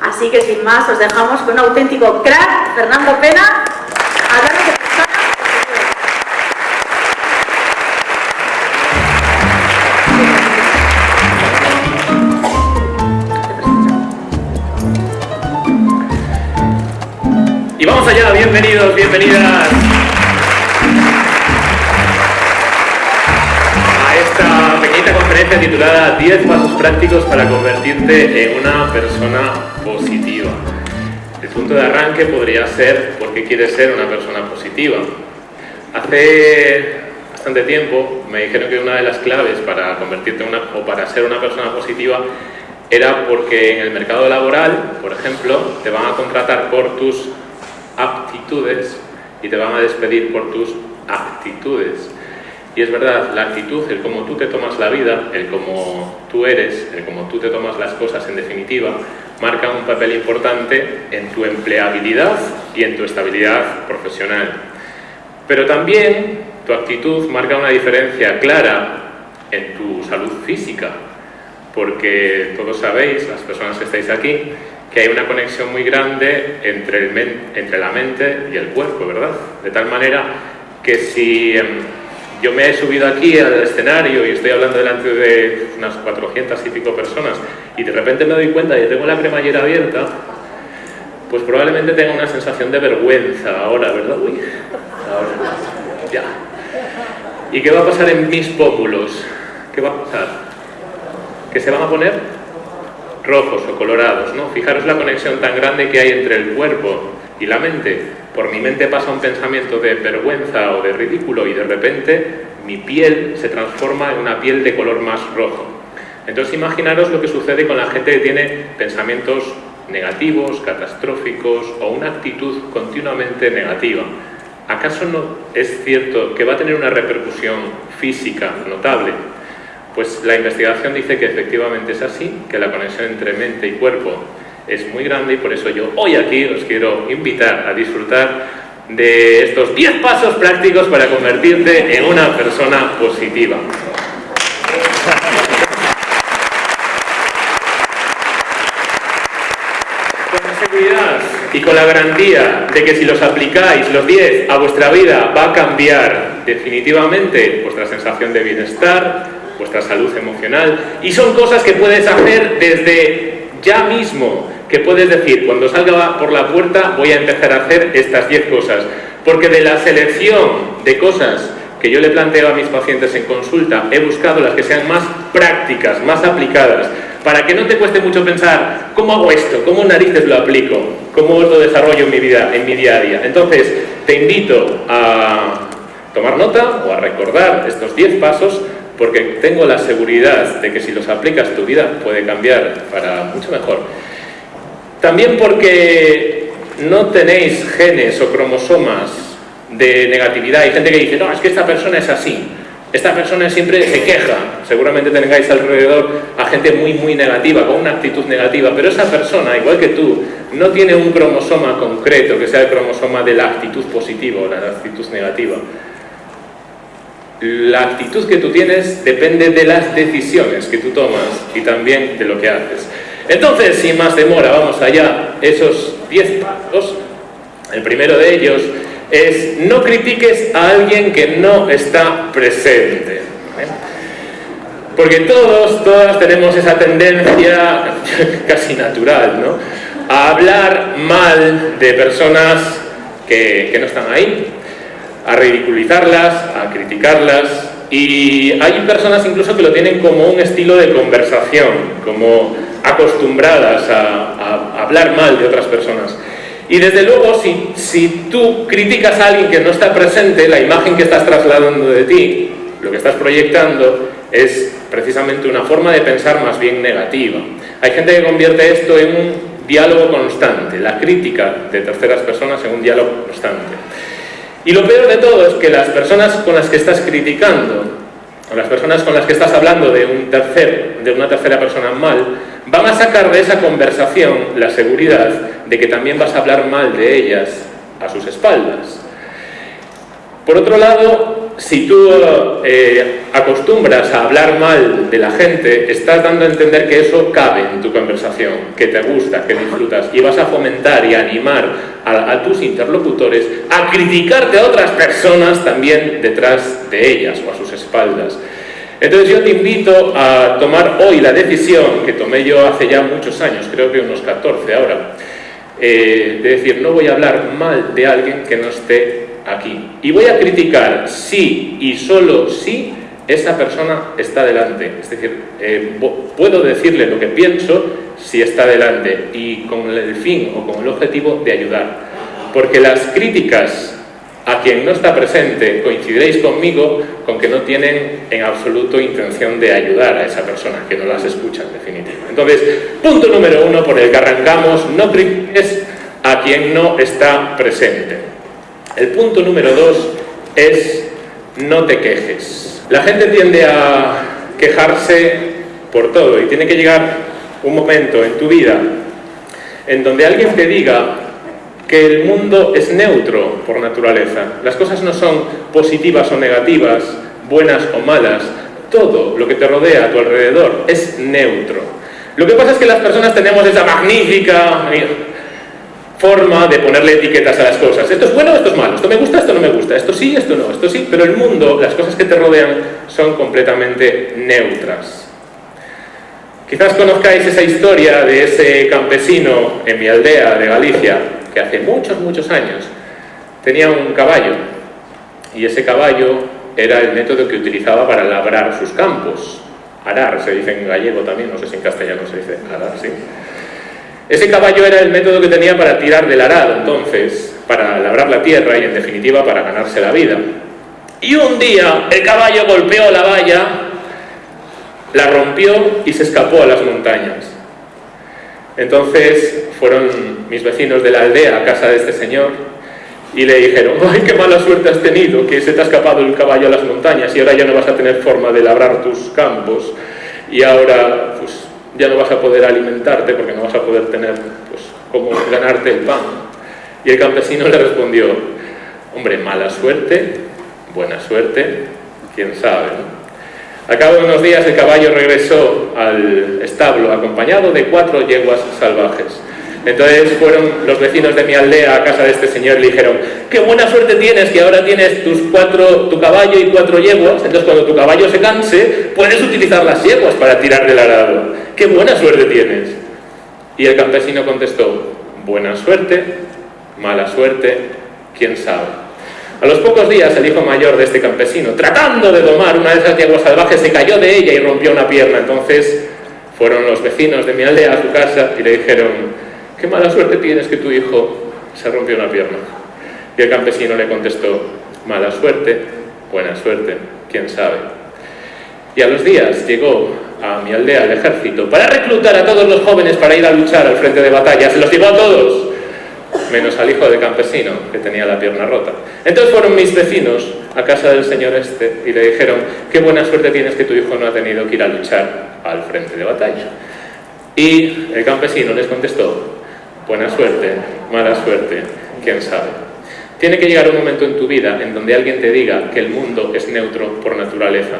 Así que sin más, os dejamos con un auténtico crack, Fernando Pena, Y vamos allá, bienvenidos, bienvenidas a esta pequeñita conferencia titulada 10 pasos prácticos para convertirte en una persona punto de arranque podría ser ¿por qué quieres ser una persona positiva? Hace bastante tiempo me dijeron que una de las claves para convertirte en una, o para ser una persona positiva era porque en el mercado laboral, por ejemplo, te van a contratar por tus aptitudes y te van a despedir por tus actitudes. Y es verdad, la actitud, el cómo tú te tomas la vida, el cómo tú eres, el cómo tú te tomas las cosas en definitiva, marca un papel importante en tu empleabilidad y en tu estabilidad profesional. Pero también tu actitud marca una diferencia clara en tu salud física, porque todos sabéis, las personas que estáis aquí, que hay una conexión muy grande entre, el entre la mente y el cuerpo, ¿verdad? De tal manera que si em, yo me he subido aquí al escenario y estoy hablando delante de unas 400 y pico personas y de repente me doy cuenta de que tengo la cremallera abierta, pues probablemente tenga una sensación de vergüenza ahora, ¿verdad? Uy, ahora, ya. ¿Y qué va a pasar en mis pómulos? ¿Qué va a pasar? ¿Que se van a poner rojos o colorados, ¿no? Fijaros la conexión tan grande que hay entre el cuerpo y la mente. Por mi mente pasa un pensamiento de vergüenza o de ridículo y de repente mi piel se transforma en una piel de color más rojo. Entonces imaginaros lo que sucede con la gente que tiene pensamientos negativos, catastróficos o una actitud continuamente negativa. ¿Acaso no es cierto que va a tener una repercusión física notable? Pues la investigación dice que efectivamente es así, que la conexión entre mente y cuerpo es muy grande y por eso yo hoy aquí os quiero invitar a disfrutar de estos 10 pasos prácticos para convertirte en una persona positiva. Con la seguridad y con la garantía de que si los aplicáis los 10 a vuestra vida va a cambiar definitivamente vuestra sensación de bienestar, vuestra salud emocional. Y son cosas que puedes hacer desde ya mismo, que puedes decir, cuando salga por la puerta voy a empezar a hacer estas 10 cosas, porque de la selección de cosas que yo le planteo a mis pacientes en consulta, he buscado las que sean más prácticas, más aplicadas, para que no te cueste mucho pensar, ¿cómo hago esto? ¿Cómo narices lo aplico? ¿Cómo lo desarrollo en mi vida, en mi día a día? Entonces, te invito a tomar nota o a recordar estos 10 pasos porque tengo la seguridad de que si los aplicas tu vida puede cambiar para mucho mejor. También porque no tenéis genes o cromosomas de negatividad. Hay gente que dice, no, es que esta persona es así. Esta persona siempre se queja. Seguramente tengáis alrededor a gente muy, muy negativa, con una actitud negativa. Pero esa persona, igual que tú, no tiene un cromosoma concreto que sea el cromosoma de la actitud positiva o la actitud negativa la actitud que tú tienes depende de las decisiones que tú tomas y también de lo que haces. Entonces, sin más demora, vamos allá. Esos 10 pasos, el primero de ellos es no critiques a alguien que no está presente. Porque todos, todas tenemos esa tendencia casi natural, ¿no? A hablar mal de personas que, no están ahí, a ridiculizarlas, a criticarlas y hay personas incluso que lo tienen como un estilo de conversación, como acostumbradas a, hablar mal de otras personas. Y desde luego, si, si tú criticas a alguien que no está presente, la imagen que estás trasladando de ti, lo que estás proyectando, es precisamente una forma de pensar más bien negativa. Hay gente que convierte esto en un diálogo constante, la crítica de terceras personas en un diálogo constante. Y lo peor de todo es que las personas con las que estás criticando, o las personas con las que estás hablando de, un tercer, de una tercera persona mal, van a sacar de esa conversación la seguridad de que también vas a hablar mal de ellas a sus espaldas. Por otro lado, si tú eh, acostumbras a hablar mal de la gente, estás dando a entender que eso cabe en tu conversación, que te gusta, que disfrutas, y vas a fomentar y animar a, a tus interlocutores a criticarte a otras personas también detrás de ellas o a sus espaldas. Entonces yo te invito a tomar hoy la decisión que tomé yo hace ya muchos años, creo que unos 14 ahora, eh, de decir, no voy a hablar mal de alguien que no esté aquí. Y voy a criticar si y solo si esa persona está delante. Es decir, eh, puedo decirle lo que pienso si está delante y con el fin o con el objetivo de ayudar. Porque las críticas a quien no está presente, coincidiréis conmigo con que no tienen en absoluto intención de ayudar a esa persona, que no las escucha en definitiva. Entonces, punto número uno por el que arrancamos, no critiques a quien no está presente. El punto número dos es no te quejes. La gente tiende a quejarse por todo y tiene que llegar un momento en tu vida en donde alguien te diga que el mundo es neutro por naturaleza. Las cosas no son positivas o negativas, buenas o malas. Todo lo que te rodea a tu alrededor es neutro. Lo que pasa es que las personas tenemos esa magnífica forma de ponerle etiquetas a las cosas. Esto es bueno, esto es malo, esto me gusta, esto no me gusta, esto sí, esto no, esto sí, pero el mundo, las cosas que te rodean son completamente neutras. Quizás conozcáis esa historia de ese campesino en mi aldea de Galicia, que hace muchos, muchos años tenía un caballo y ese caballo era el método que utilizaba para labrar sus campos. Arar, se dice en gallego también, no sé si en castellano se dice arar, sí. Ese caballo era el método que tenía para tirar del arado, entonces, para labrar la tierra y en definitiva para ganarse la vida. Y un día el caballo golpeó la valla, la rompió y se escapó a las montañas. Entonces fueron mis vecinos de la aldea a casa de este señor y le dijeron, ¡ay, qué mala suerte has tenido, que se te ha escapado el caballo a las montañas y ahora ya no vas a tener forma de labrar tus campos y ahora pues ya no vas a poder alimentarte porque no vas a poder tener pues cómo ganarte el pan. Y el campesino le respondió, hombre, mala suerte, buena suerte, quién sabe, a cabo de unos días el caballo regresó al establo acompañado de cuatro yeguas salvajes. Entonces fueron los vecinos de mi aldea a casa de este señor y le dijeron qué buena suerte tienes que ahora tienes tus cuatro, tu caballo y cuatro yeguas, entonces cuando tu caballo se canse puedes utilizar las yeguas para tirar del arado. ¡Qué buena suerte tienes! Y el campesino contestó, buena suerte, mala suerte, quién sabe. A los pocos días el hijo mayor de este campesino, tratando de domar una de esas yeguas salvajes, se cayó de ella y rompió una pierna. Entonces fueron los vecinos de mi aldea a su casa y le dijeron, qué mala suerte tienes que tu hijo se rompió una pierna. Y el campesino le contestó, mala suerte, buena suerte, quién sabe. Y a los días llegó a mi aldea el ejército para reclutar a todos los jóvenes para ir a luchar al frente de batalla. Se los llevó a todos menos al hijo de campesino, que tenía la pierna rota. Entonces fueron mis vecinos a casa del señor este y le dijeron, qué buena suerte tienes que tu hijo no ha tenido que ir a luchar al frente de batalla. Y el campesino les contestó, buena suerte, mala suerte, quién sabe. Tiene que llegar un momento en tu vida en donde alguien te diga que el mundo es neutro por naturaleza,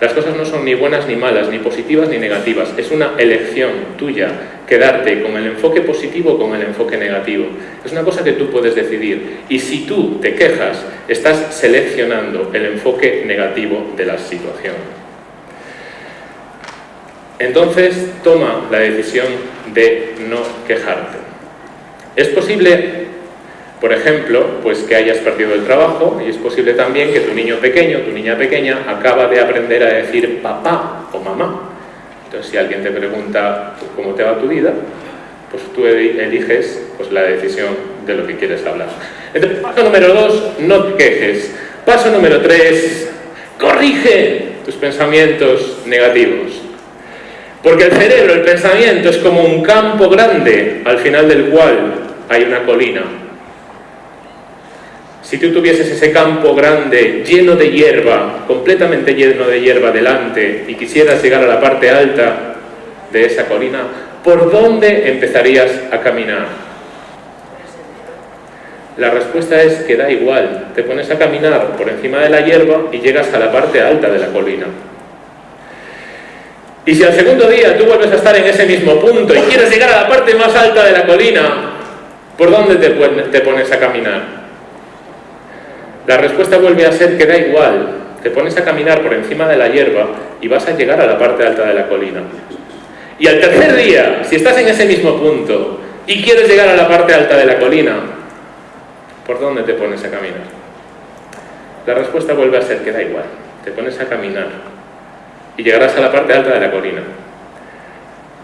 las cosas no son ni buenas ni malas, ni positivas ni negativas. Es una elección tuya quedarte con el enfoque positivo o con el enfoque negativo. Es una cosa que tú puedes decidir. Y si tú te quejas, estás seleccionando el enfoque negativo de la situación. Entonces, toma la decisión de no quejarte. Es posible por ejemplo, pues que hayas perdido el trabajo y es posible también que tu niño pequeño, tu niña pequeña, acaba de aprender a decir papá o mamá. Entonces, si alguien te pregunta cómo te va tu vida, pues tú eliges pues, la decisión de lo que quieres hablar. Paso número dos, no te quejes. Paso número tres, corrige tus pensamientos negativos. Porque el cerebro, el pensamiento, es como un campo grande al final del cual hay una colina si tú tuvieses ese campo grande, lleno de hierba, completamente lleno de hierba delante, y quisieras llegar a la parte alta de esa colina, ¿por dónde empezarías a caminar? La respuesta es que da igual, te pones a caminar por encima de la hierba y llegas a la parte alta de la colina. Y si al segundo día tú vuelves a estar en ese mismo punto y quieres llegar a la parte más alta de la colina, ¿por dónde te, pones a caminar? La respuesta vuelve a ser que da igual, te pones a caminar por encima de la hierba y vas a llegar a la parte alta de la colina. Y al tercer día, si estás en ese mismo punto y quieres llegar a la parte alta de la colina, ¿por dónde te pones a caminar? La respuesta vuelve a ser que da igual, te pones a caminar y llegarás a la parte alta de la colina.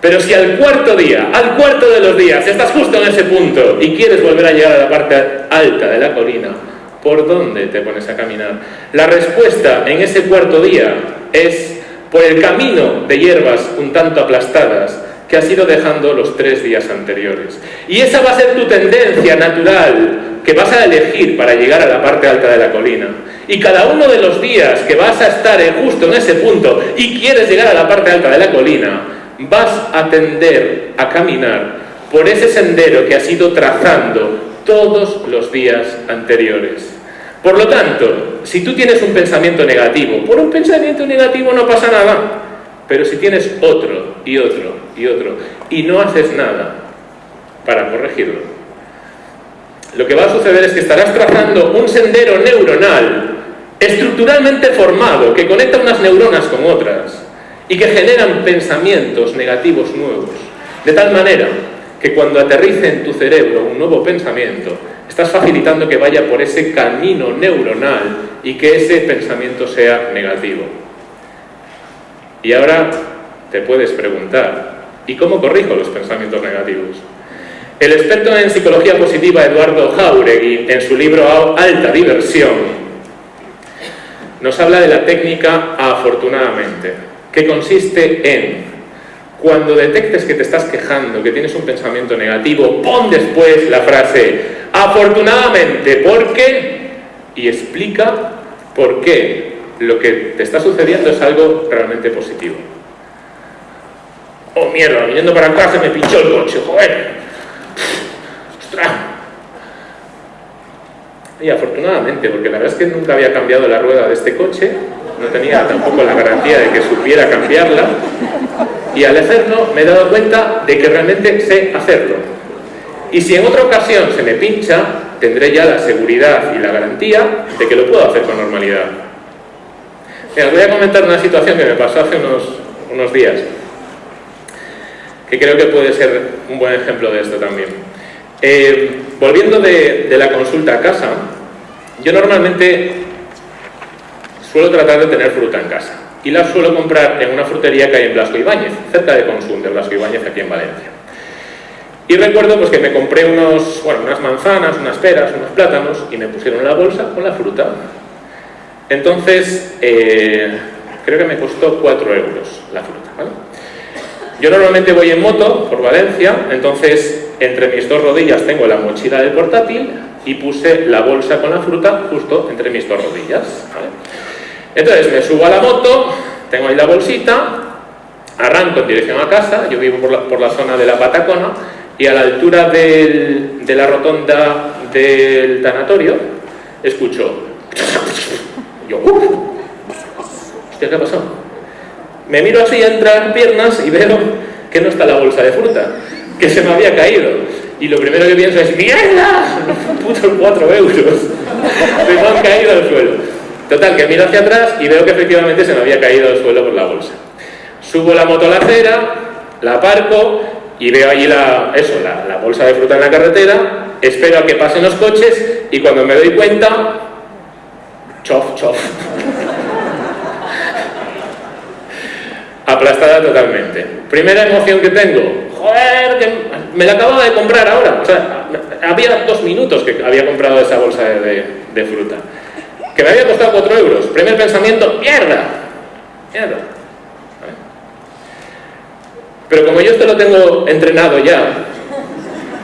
Pero si al cuarto día, al cuarto de los días, estás justo en ese punto y quieres volver a llegar a la parte alta de la colina, ¿por dónde te pones a caminar? La respuesta en ese cuarto día es por el camino de hierbas un tanto aplastadas que has ido dejando los tres días anteriores. Y esa va a ser tu tendencia natural que vas a elegir para llegar a la parte alta de la colina. Y cada uno de los días que vas a estar justo en ese punto y quieres llegar a la parte alta de la colina, vas a tender a caminar por ese sendero que has ido trazando todos los días anteriores. Por lo tanto, si tú tienes un pensamiento negativo, por un pensamiento negativo no pasa nada, pero si tienes otro y otro y otro y no haces nada para corregirlo, lo que va a suceder es que estarás trazando un sendero neuronal estructuralmente formado que conecta unas neuronas con otras y que generan pensamientos negativos nuevos, de tal manera que cuando aterrice en tu cerebro un nuevo pensamiento, Estás facilitando que vaya por ese camino neuronal y que ese pensamiento sea negativo. Y ahora te puedes preguntar, ¿y cómo corrijo los pensamientos negativos? El experto en psicología positiva Eduardo Jauregui, en su libro Alta Diversión, nos habla de la técnica afortunadamente, que consiste en cuando detectes que te estás quejando, que tienes un pensamiento negativo, pon después la frase afortunadamente, ¿por qué? Y explica por qué lo que te está sucediendo es algo realmente positivo. Oh, mierda, viniendo para casa me pinchó el coche, joder. ¡Ostras! Y afortunadamente, porque la verdad es que nunca había cambiado la rueda de este coche, no tenía tampoco la garantía de que supiera cambiarla, y al hacerlo me he dado cuenta de que realmente sé hacerlo. Y si en otra ocasión se me pincha, tendré ya la seguridad y la garantía de que lo puedo hacer con normalidad. os voy a comentar una situación que me pasó hace unos, unos días, que creo que puede ser un buen ejemplo de esto también. Eh, volviendo de la consulta a casa, yo normalmente suelo tratar de tener fruta en casa y la suelo comprar en una frutería que hay en Blasco Ibáñez, cerca de Consum de Blasco Ibáñez, aquí en Valencia. Y recuerdo pues, que me compré unos, bueno, unas manzanas, unas peras, unos plátanos y me pusieron la bolsa con la fruta. Entonces, eh, creo que me costó 4 euros la fruta. Yo normalmente voy en moto por Valencia, entonces entre mis dos rodillas tengo la mochila del portátil y puse la bolsa con la fruta justo entre mis dos rodillas. Entonces me subo a la moto, tengo ahí la bolsita, arranco en dirección a casa, yo vivo por la, zona de la Patacona, y a la altura de la rotonda del tanatorio, escucho... Yo, ¿qué ha pasado? Me miro así entre las piernas y veo que no está la bolsa de fruta, que se me había caído. Y lo primero que pienso es, ¡mierda! Putos cuatro euros. Se me han caído al suelo. Total, que miro hacia atrás y veo que efectivamente se me había caído al suelo por la bolsa. Subo la moto a la acera, la aparco y veo allí la, eso, la, bolsa de fruta en la carretera, espero a que pasen los coches y cuando me doy cuenta, chof, chof. Aplastada totalmente. Primera emoción que tengo, joder, que me la acababa de comprar ahora. O sea, había dos minutos que había comprado esa bolsa de fruta que me había costado 4 euros. Primer pensamiento, mierda, mierda. Pero como yo esto lo tengo entrenado ya,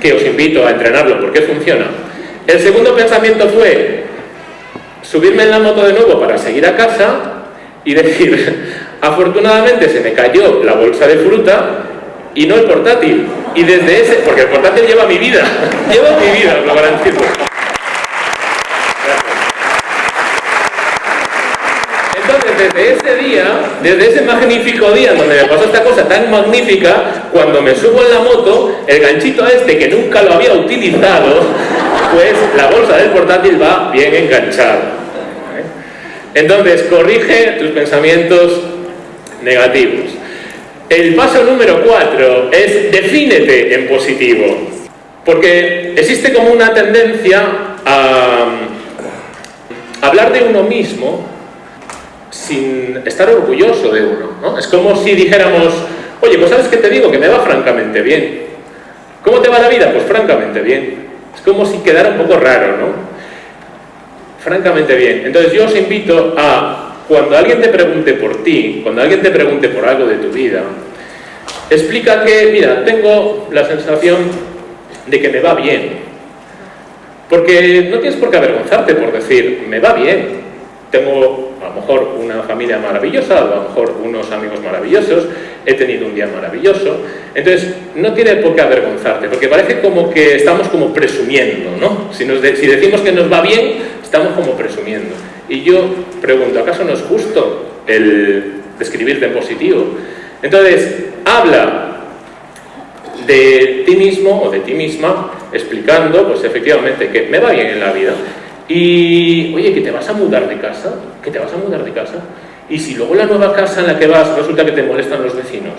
que os invito a entrenarlo porque funciona, el segundo pensamiento fue subirme en la moto de nuevo para seguir a casa y decir, afortunadamente se me cayó la bolsa de fruta y no el portátil. Y desde ese, porque el portátil lleva mi vida, lleva mi vida, lo garantizo. Desde ese día, desde ese magnífico día donde me pasó esta cosa tan magnífica, cuando me subo en la moto, el ganchito este que nunca lo había utilizado, pues la bolsa del portátil va bien enganchada. Entonces, corrige tus pensamientos negativos. El paso número cuatro es defínete en positivo. Porque existe como una tendencia a hablar de uno mismo sin estar orgulloso de uno. ¿no? Es como si dijéramos, oye, pues sabes qué te digo, que me va francamente bien. ¿Cómo te va la vida? Pues francamente bien. Es como si quedara un poco raro, ¿no? Francamente bien. Entonces yo os invito a, cuando alguien te pregunte por ti, cuando alguien te pregunte por algo de tu vida, explica que, mira, tengo la sensación de que me va bien. Porque no tienes por qué avergonzarte por decir, me va bien. Tengo lo mejor una familia maravillosa, a lo mejor unos amigos maravillosos, he tenido un día maravilloso. Entonces, no tiene por qué avergonzarte, porque parece como que estamos como presumiendo, ¿no? Si, decimos que nos va bien, estamos como presumiendo. Y yo pregunto, ¿acaso no es justo el describirte en positivo? Entonces, habla de ti mismo o de ti misma, explicando, pues efectivamente, que me va bien en la vida. Y, oye, que te vas a mudar de casa, que te vas a mudar de casa. Y si luego la nueva casa en la que vas resulta que te molestan los vecinos,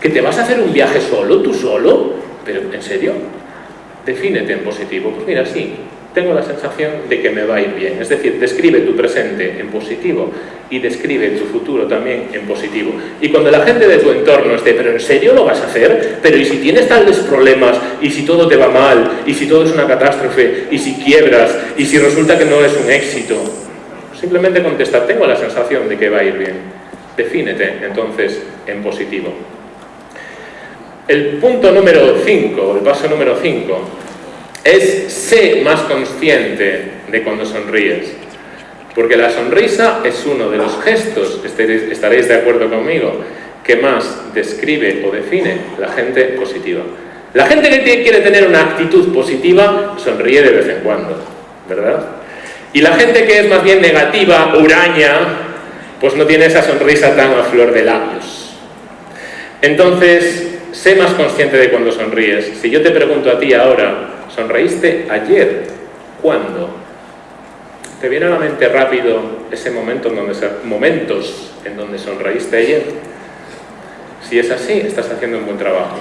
que te vas a hacer un viaje solo, tú solo, pero ¿en serio? Defínete en positivo. Pues mira, sí, tengo la sensación de que me va a ir bien. Es decir, describe tu presente en positivo y describe tu futuro también en positivo. Y cuando la gente de tu entorno esté, pero ¿en serio lo vas a hacer? Pero ¿y si tienes tales problemas? ¿Y si todo te va mal? ¿Y si todo es una catástrofe? ¿Y si quiebras? ¿Y si resulta que no es un éxito? Simplemente contesta, tengo la sensación de que va a ir bien. Defínete entonces en positivo. El punto número 5, el paso número 5, es sé más consciente de cuando sonríes. Porque la sonrisa es uno de los gestos, estaréis de acuerdo conmigo, que más describe o define la gente positiva. La gente que quiere tener una actitud positiva sonríe de vez en cuando, ¿verdad? Y la gente que es más bien negativa, huraña, pues no tiene esa sonrisa tan a flor de labios. Entonces, sé más consciente de cuando sonríes. Si yo te pregunto a ti ahora, ¿Sonreíste ayer? ¿Cuándo? ¿Te viene a la mente rápido ese momento en donde, momentos sonreíste ayer? Si es así, estás haciendo un buen trabajo.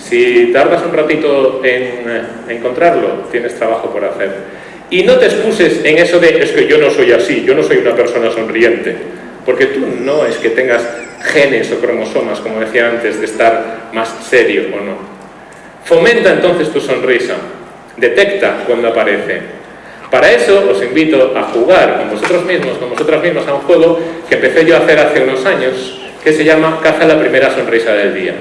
Si tardas un ratito en eh, encontrarlo, tienes trabajo por hacer. Y no te excuses en eso de, es que yo no soy así, yo no soy una persona sonriente. Porque tú no es que tengas genes o cromosomas, como decía antes, de estar más serio o no. Fomenta entonces tu sonrisa detecta cuando aparece. Para eso os invito a jugar con vosotros mismos, con vosotras mismas a un juego que empecé yo a hacer hace unos años, que se llama Caza la primera sonrisa del día.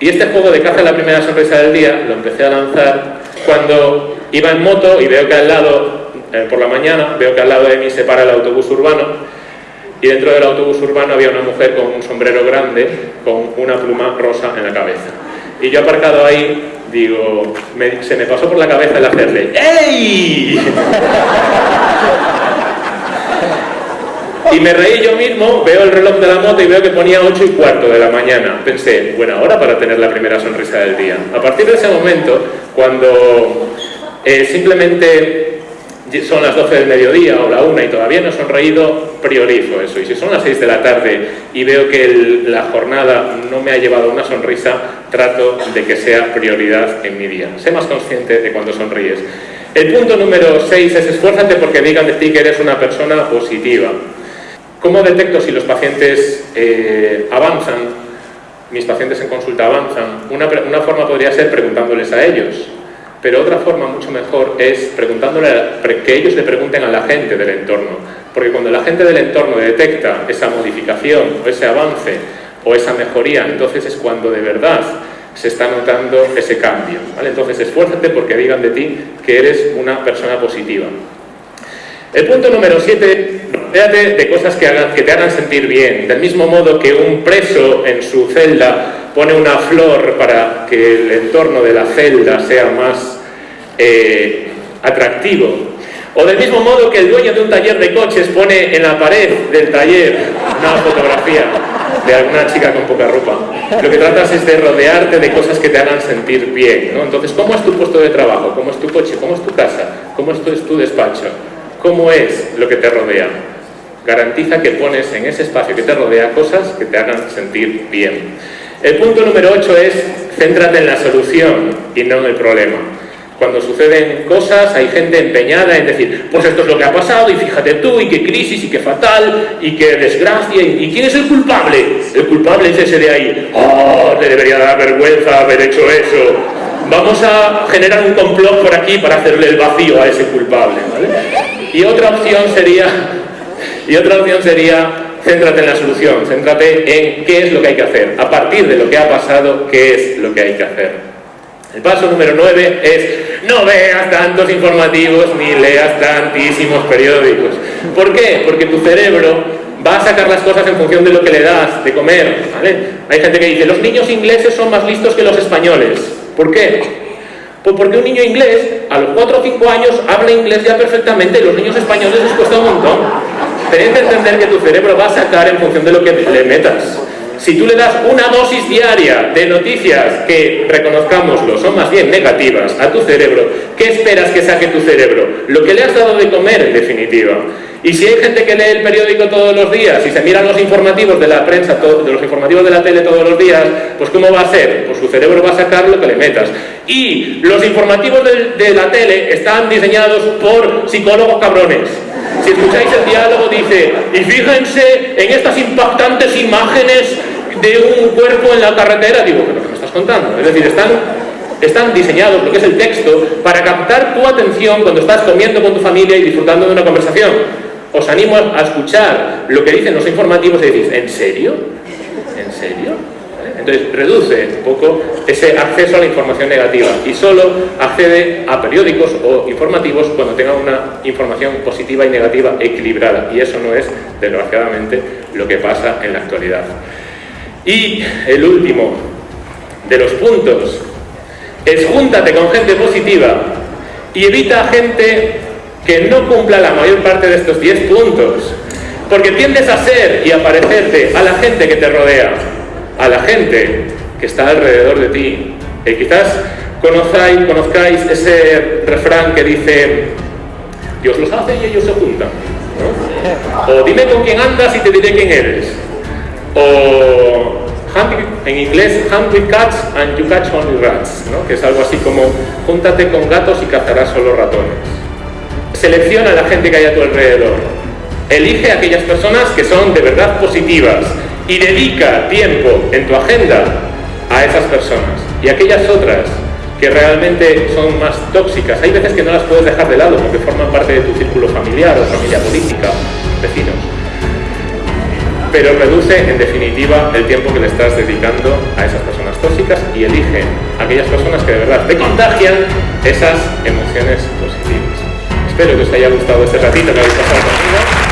Y este juego de Caza la primera sonrisa del día lo empecé a lanzar cuando iba en moto y veo que al lado, eh, por la mañana, veo que al lado de mí se para el autobús urbano y dentro del autobús urbano había una mujer con un sombrero grande con una pluma rosa en la cabeza. Y yo aparcado ahí digo, se me pasó por la cabeza el hacerle ¡Ey! Y me reí yo mismo, veo el reloj de la moto y veo que ponía 8 y cuarto de la mañana. Pensé, buena hora para tener la primera sonrisa del día. A partir de ese momento, cuando eh, simplemente son las 12 del mediodía o la 1 y todavía no he sonreído, priorizo eso. Y si son las 6 de la tarde y veo que la jornada no me ha llevado una sonrisa, trato de que sea prioridad en mi día. Sé más consciente de cuando sonríes. El punto número 6 es esfuérzate porque digan de ti que eres una persona positiva. ¿Cómo detecto si los pacientes eh, avanzan? Mis pacientes en consulta avanzan. Una, una forma podría ser preguntándoles a ellos pero otra forma mucho mejor es preguntándole que ellos le pregunten a la gente del entorno, porque cuando la gente del entorno detecta esa modificación o ese avance o esa mejoría, entonces es cuando de verdad se está notando ese cambio. Entonces esfuérzate porque digan de ti que eres una persona positiva. El punto número 7, rodéate de cosas que, hagan, que te hagan sentir bien. Del mismo modo que un preso en su celda pone una flor para que el entorno de la celda sea más eh, atractivo, O del mismo modo que el dueño de un taller de coches pone en la pared del taller una fotografía de alguna chica con poca ropa. Lo que tratas es de rodearte de cosas que te hagan sentir bien. ¿no? Entonces, ¿cómo es tu puesto de trabajo? ¿Cómo es tu coche? ¿Cómo es tu casa? ¿Cómo es es tu despacho? ¿Cómo es lo que te rodea? Garantiza que pones en ese espacio que te rodea cosas que te hagan sentir bien. El punto número 8 es céntrate en la solución y no en el problema. Cuando suceden cosas hay gente empeñada en decir, pues esto es lo que ha pasado y fíjate tú y qué crisis y qué fatal y qué desgracia y, quién es el culpable. El culpable es ese de ahí. Oh, te debería dar vergüenza haber hecho eso. Vamos a generar un complot por aquí para hacerle el vacío a ese culpable. Y otra opción sería, y otra opción sería, céntrate en la solución, céntrate en qué es lo que hay que hacer. A partir de lo que ha pasado, qué es lo que hay que hacer. El paso número 9 es no veas tantos informativos ni leas tantísimos periódicos. ¿Por qué? Porque tu cerebro va a sacar las cosas en función de lo que le das de comer. Hay gente que dice, los niños ingleses son más listos que los españoles. ¿Por qué? Pues porque un niño inglés a los 4 o 5 años habla inglés ya perfectamente y los niños españoles les cuesta un montón. Tenés que entender que tu cerebro va a sacar en función de lo que le metas. Si tú le das una dosis diaria de noticias que, reconozcámoslo, son más bien negativas a tu cerebro, ¿qué esperas que saque tu cerebro? Lo que le has dado de comer, en definitiva. Y si hay gente que lee el periódico todos los días y se miran los informativos de la prensa, de los informativos de la tele todos los días, pues ¿cómo va a ser? Pues su cerebro va a sacar lo que le metas. Y los informativos de, de la tele están diseñados por psicólogos cabrones. Si escucháis el diálogo dice, y fíjense en estas impactantes imágenes de un cuerpo en la carretera, digo, ¿pero qué me estás contando? Es decir, están, están diseñados, lo que es el texto, para captar tu atención cuando estás comiendo con tu familia y disfrutando de una conversación. Os animo a escuchar lo que dicen los informativos y decís, ¿en serio? ¿En serio? Entonces reduce un poco ese acceso a la información negativa y solo accede a periódicos o informativos cuando tenga una información positiva y negativa equilibrada y eso no es, desgraciadamente, lo que pasa en la actualidad. Y el último de los puntos es júntate con gente positiva y evita gente que no cumpla la mayor parte de estos 10 puntos porque tiendes a ser y a parecerte a la gente que te rodea a la gente que está alrededor de ti. Eh, quizás conozcáis, conozcáis ese refrán que dice Dios los hace y ellos se juntan. O dime con quién andas y te diré quién eres. O en inglés, hunt with cats and you catch only rats, que es algo así como júntate con gatos y cazarás solo ratones. Selecciona a la gente que hay a tu alrededor. Elige a aquellas personas que son de verdad positivas, y dedica tiempo en tu agenda a esas personas y aquellas otras que realmente son más tóxicas, hay veces que no las puedes dejar de lado porque forman parte de tu círculo familiar o familia política, vecinos. Pero reduce en definitiva el tiempo que le estás dedicando a esas personas tóxicas y elige aquellas personas que de verdad te contagian esas emociones positivas. Espero que os haya gustado este ratito que habéis pasado conmigo.